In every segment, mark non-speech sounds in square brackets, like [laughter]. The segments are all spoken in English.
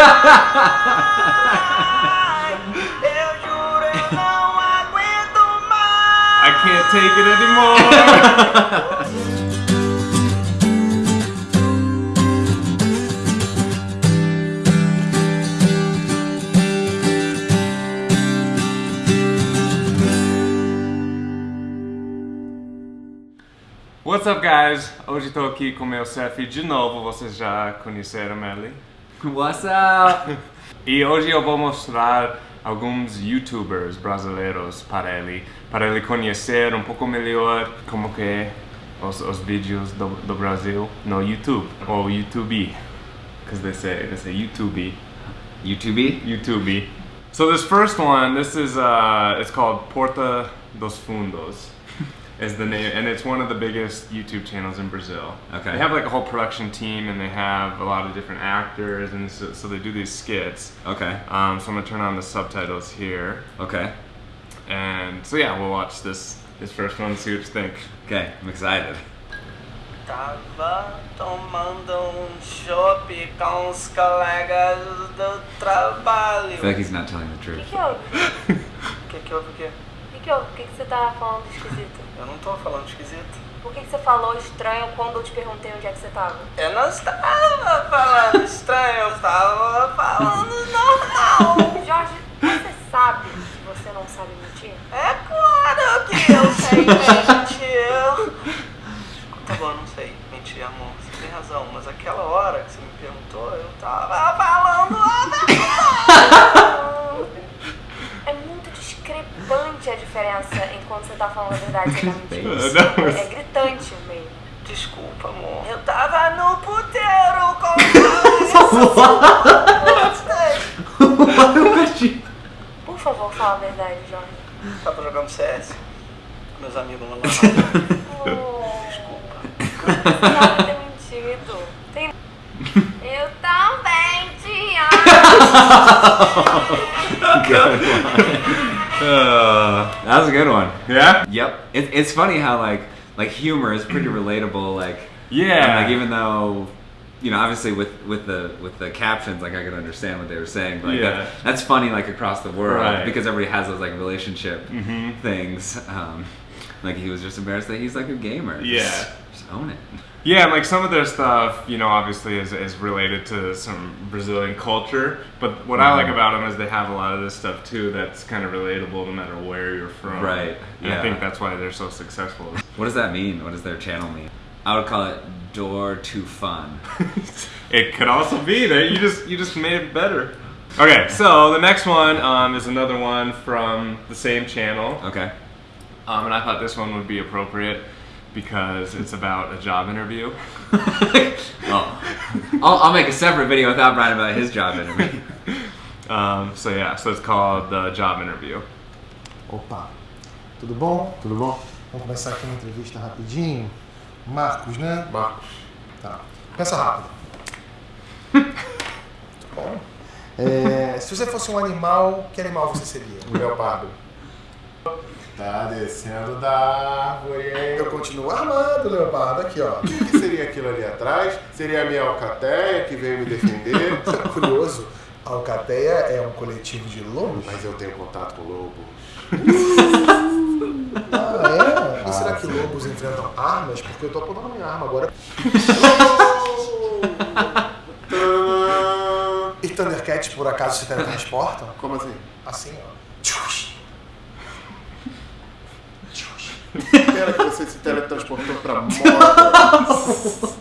[laughs] I can't take it anymore. What's up, guys? Hoje estou aqui com meu Cefi de novo. Vocês já conheceram ele? [laughs] What's up? E hoje eu vou mostrar alguns youtubers brasileiros para ele, para ele conhecer um pouco melhor como que é os, os vídeos do, do Brasil no YouTube, ou YouTube, because they say, they say YouTube, YouTube? YouTube. So this first one, this is, uh, it's called Porta dos Fundos. Is the name, and it's one of the biggest YouTube channels in Brazil. Okay. They have like a whole production team, and they have a lot of different actors, and so, so they do these skits. Okay. Um, so I'm gonna turn on the subtitles here, Okay. and so yeah, we'll watch this this first one, see what you think. Okay. I'm excited. Tava tomando um chopp com os colegas do trabalho. I feel like he's not telling the O truth. que, que houve? O [laughs] que que houve o quê? O que, que? O que, que você tá falando esquisito? Eu não tô falando esquisito. Por que, que você falou estranho quando eu te perguntei onde é que você tava? Eu não estava falando [laughs] estranho, eu estava falando normal. Jorge, você sabe que você não sabe mentir? É claro que eu sei tá. Não, É gritante mesmo. Desculpa, amor. Eu tava no puteiro com [laughs] Por favor, fala a verdade, Jorge. Tava jogando CS meus amigos lá na Oh, Desculpa. você sabe ter mentido. Tem... Eu também [laughs] te amo. Uh, that was a good one. Yeah. Yep. It, it's funny how like like humor is pretty [clears throat] relatable. Like Yeah. like even though you know obviously with with the with the captions like I could understand what they were saying. But like, Yeah. that, that's funny like across the world Right. because everybody has those like relationship Mhm. things. Um, like he was just embarrassed that he's like a gamer. Yeah. Just, just own it. Yeah, and like some of their stuff, you know, obviously is, is related to some Brazilian culture. But what I like Mhm. about them is they have a lot of this stuff too that's kind of relatable no matter where you're from. Right, And I think that's why they're so successful. What does that mean? What does their channel mean? I would call it door to fun. [laughs] it could also be that you just you just made it better. Okay, so the next one um, is another one from the same channel, Okay. um, and I thought this one would be appropriate because it's about a job interview. [laughs] oh, I'll, I'll make a separate video without Brian about his job interview. [laughs] Um, so yeah, so it's called the job interview. Opa, tudo bom? Tudo bom? Vamos começar aqui uma entrevista rapidinho. Marcos, né? Marcos. Tá. Pensa rápido. Tá [laughs] bom. É, se você fosse um animal, que animal você seria? Um leopardo. Tá descendo da árvore? Eu continuo armado, leopardo. Aqui, ó. O que seria aquilo ali atrás? Seria a minha alcateia que veio me defender? [laughs] Curioso, a Alcateia é um coletivo de lobos? Mas eu tenho contato com lobo. [laughs] Ah, é? E será que lobos enfrentam armas? Porque eu tô apontando a minha arma agora. [laughs] E Thundercats, por acaso, se teletransportam? Como assim? Assim, ó. Pera que você se teletransportou pra moda.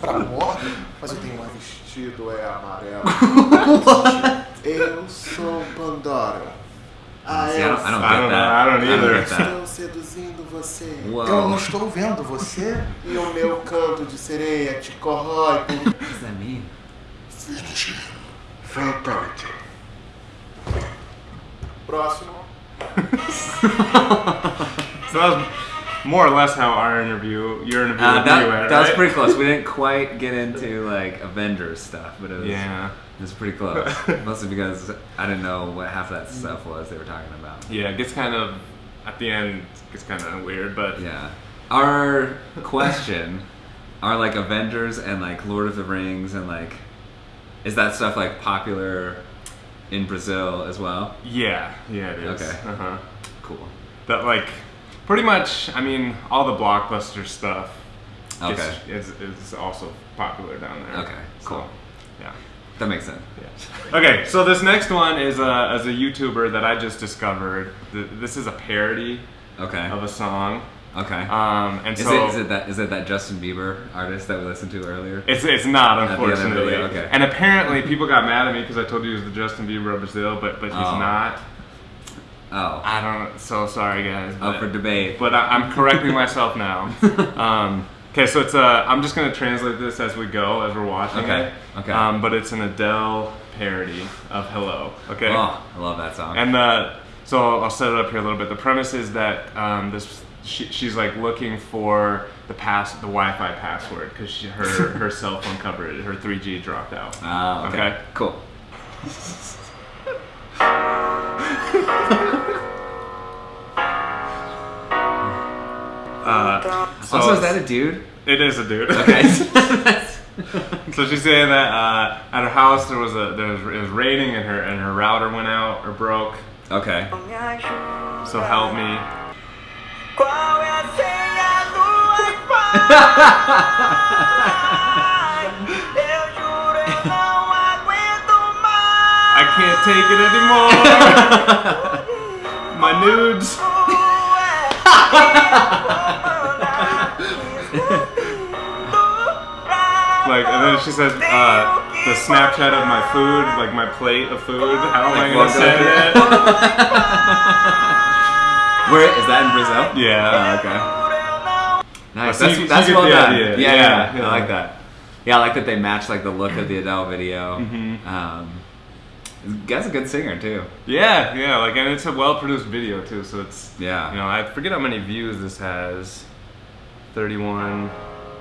Pra morte? Mas eu tenho um vestido, é amarelo. [laughs] eu sou Pandora. A See, I don't, I don't get I don't that. know, I don't either. Estou seduzindo você. Whoa. Eu não estou vendo você. E o meu canto de sereia te corrói por What does that mean? Fatality. Próximo. [laughs] Was more or less how our interview, your interview Uh, that, went, that was pretty close. We didn't quite get into like Avengers stuff, but it was Yeah. it was pretty close. [laughs] Mostly because I didn't know what half of that stuff was they were talking about. Yeah, it gets kind of at the end it gets kind of weird, but Yeah. Our question are like Avengers and like Lord of the Rings and like Is that stuff like popular in Brazil as well? Yeah, yeah, it is. Okay. Uh huh. Cool. That like, pretty much. I mean, all the blockbuster stuff. Okay. Is, is, is also popular down there. Okay, cool. yeah. That makes sense. Yeah. Okay, so this next one is a, as a YouTuber that I just discovered. This is a parody Okay. of a song. Okay. Um, and is so it is it that is it that Justin Bieber artist that we listened to earlier? It's, it's not, unfortunately. video, okay. And apparently, people got mad at me because I told you he was the Justin Bieber of Brazil, but but he's Oh. not. Oh. I don't. So sorry, guys. Oh, but- for debate. But I, I'm correcting myself now. [laughs] Um, okay, so it's uh, I'm just gonna translate this as we go, as we're watching Okay, it. okay. Um, but it's an Adele parody of Hello. Okay. Oh, I love that song. And the so I'll set it up here a little bit. The premise is that um, this she, she's like looking for the pass the Wi-Fi password because her [laughs] her cell phone covered her 3G dropped out. Ah, okay. Okay. Cool. [laughs] Uh, so also, is that a dude? It is a dude. Okay. [laughs] [laughs] so she's saying that uh, at her house there was a there was, it was raining and her and her router went out or broke. okay. So help me. Qual é a senha do Wi-Fi? Eu juro, eu não aguento mais. [laughs] I can't take it anymore. My nudes. Like and then she says uh, the Snapchat of my food, like my plate of food. How am I Like gonna what say the- that? [laughs] Where is that in Brazil? Yeah. Oh, okay. Nice. So That's, you- that's you well the done. idea. Yeah, Yeah, yeah, yeah. I like that. Yeah, I like that they match like the look of the Adele video. Mhm. Um, guy's a good singer too. Yeah, yeah, like and it's a well produced video too, so it's Yeah. you know, I forget how many views this has. 31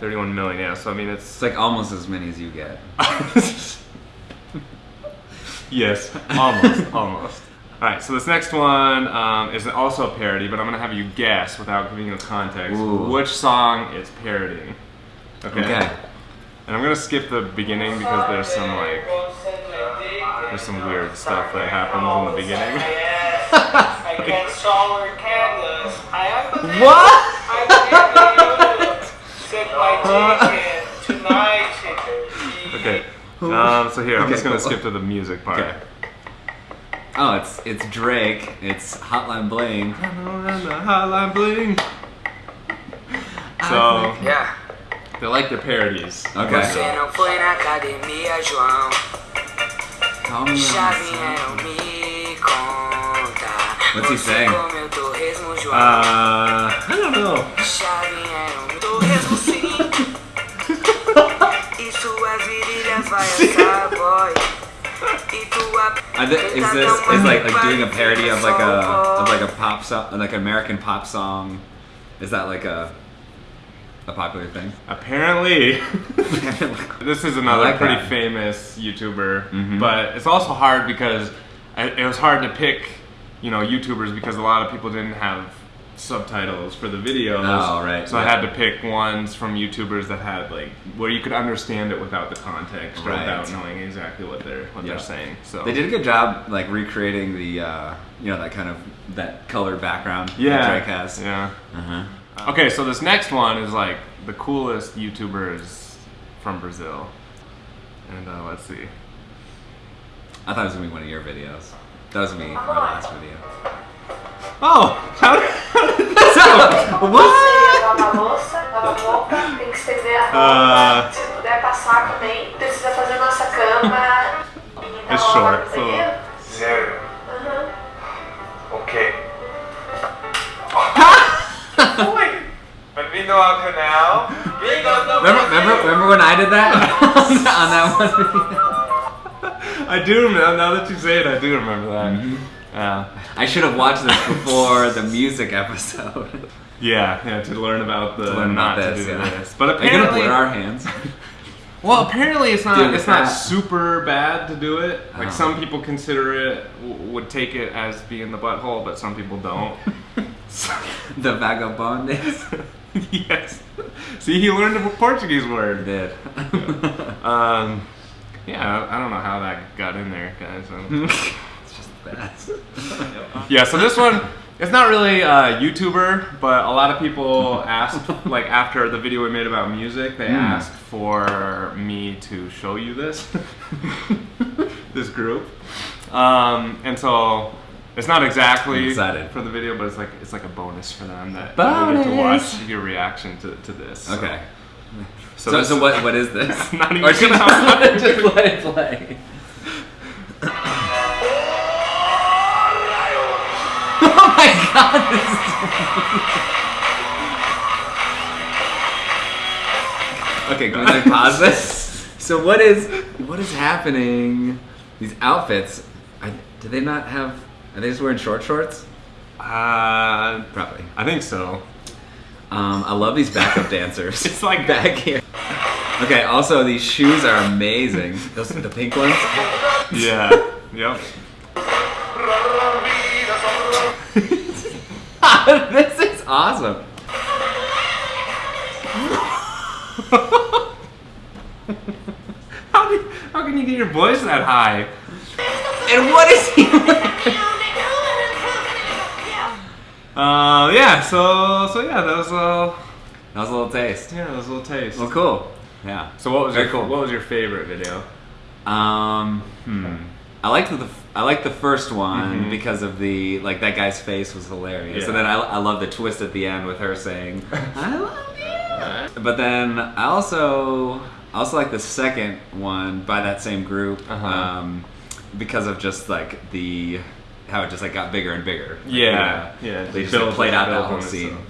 31 million, yeah, so I mean It's it's like almost as many as you get. [laughs] Yes, almost, [laughs] almost. Alright, so this next one um, is also a parody, but I'm gonna have you guess without giving you context Ooh. which song it's parodying. Okay. Okay. And I'm gonna skip the beginning because there's some like there's some weird stuff that happens in the beginning. [laughs] I can solar candles. I What? [laughs] Okay. Um, so here, I'm Okay, just gonna cool. skip to the music part. Okay. Oh, it's it's Drake. It's Hotline Bling. Hotline bling. So Yeah. they like their parodies. Okay. Você não foi na academia, João. Call me when Chavinha it's- me conta. What's he Você saying? comeu torresmo, João. Uh, I don't know. Chavinha I is this is like like doing a parody of like a of like a pop song, like an American pop song? Is that like a a popular thing? Apparently, [laughs] this is another like pretty that. famous YouTuber, Mhm. but it's also hard because it was hard to pick, you know, YouTubers because a lot of people didn't have subtitles for the videos. Oh, right, So I had to pick ones from YouTubers that had like where you could understand it without the context or Right. without knowing exactly what they're what Yeah. they're saying. So They did a good job like recreating the uh, you know that kind of that colored background Yeah. that has. Yeah. Uh-huh. Okay, so this next one is like the coolest YouTubers from Brazil. And uh, let's see. I thought it was gonna be one of your videos. That was me, our last video. Oh, how did, Você lava a louça, lava a boca, tem que estender a roupa. Ah. Se puder passar também, precisa fazer nossa cama. E dar It's uma short, hora no so- banheiro. Zero. Aham. Ok. [laughs] Bem-vindo ao canal. [laughs] Remember, remember, remember when I did that [laughs] on that one? I do remember, now that you say it, I do remember that. Mm-hmm. Yeah. I should have watched this before the music episode. [laughs] Yeah, yeah, to learn about the To learn about not this, to do yeah. this. But Are you gonna apparently, blur our hands? [laughs] well, apparently it's not Doing it's not that. super bad to do it. Like Oh. some people consider it would take it as being the butthole, but some people don't. [laughs] The vagabondes. yes. See, he learned a Portuguese word. did. Um, Yeah, I I don't know how that got in there, guys. It's just the best. yeah, so this one, it's not really a YouTuber, but a lot of people [laughs] asked, like after the video we made about music, they Mm. asked for me to show you this, [laughs] this group, um, and so it's not exactly for the video, but it's like it's like a bonus for them that that we get to watch your reaction to, to this. So- Okay. So, So, so what what is this? [laughs] Not even or should just let it play? [laughs] Okay, can we like pause this? So what is what is happening? These outfits, I, do they not have? Are they just wearing short shorts? Uh, Probably. I think so. Um, I love these backup [laughs] dancers. It's like- back here. Okay. Also, these shoes are amazing. Those are the pink ones. Yeah. yep. [laughs] this is awesome. How, do, how can you get your voice that high? And what is he? [laughs] Uh, yeah. So, so yeah, that was a little, That was a little taste. yeah, that was a little taste. Well, cool. Yeah. So, what was Very your cool. what was your favorite video? Um. Hmm. I liked the I liked the first one Mhm. because of the like that guy's face was hilarious, Yeah. and then I I love the twist at the end with her saying [laughs] I love you. But then I also I also like the second one by that same group Uh-huh. um, because of just like the how it just like got bigger and bigger. Like, Yeah, you know, yeah, They just like, played out that whole scene. itself.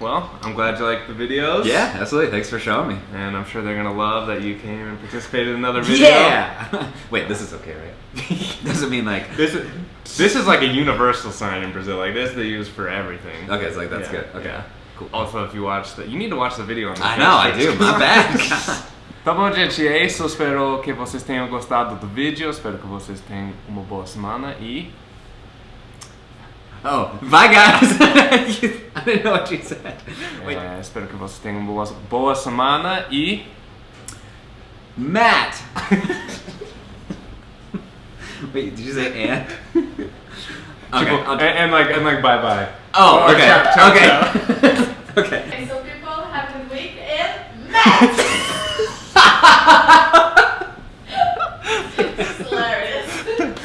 Well, I'm glad you liked the videos. Yeah, absolutely. Thanks for showing me. And I'm sure they're gonna love that you came and participated in another video. Yeah. [laughs] Wait, this is okay, right? [laughs] Doesn't mean like This is this is like a universal sign in Brazil. Like this, they use for everything. Okay, so like that's Yeah, good. Okay. yeah. Cool. Also, if you watch the, you need to watch the video on the I know, I do. My [laughs] bad. Tá bom, gente, é isso. Espero que vocês tenham gostado do vídeo. Espero que vocês tenham uma boa semana e oh, bye guys. [laughs] I didn't know what you said. Wait, é, espero que vocês tenham uma boa, boa semana e Matt. [laughs] Wait, did you say and? [laughs] Okay. Tipo, and, and like and like bye bye. oh, okay. ciao, ciao, okay. okay. Okay, so people have to wait and match.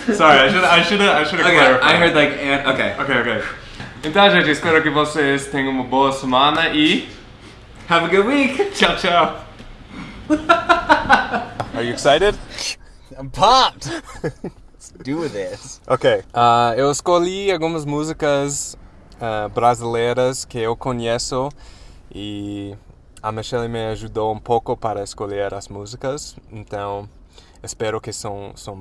[laughs] Sorry, I should I should I should have Okay. clarified. I heard like and. Okay. Ok, ok. Então, gente, espero que vocês tenham uma boa semana e Have a good week. [laughs] tchau, tchau. [laughs] Are you excited? I'm pumped. Let's do this. Ok. Ah, eu escolhi algumas músicas ah, brasileiras que eu conheço e a Michelle me ajudou um pouco para escolher as músicas. Então, espero que são, são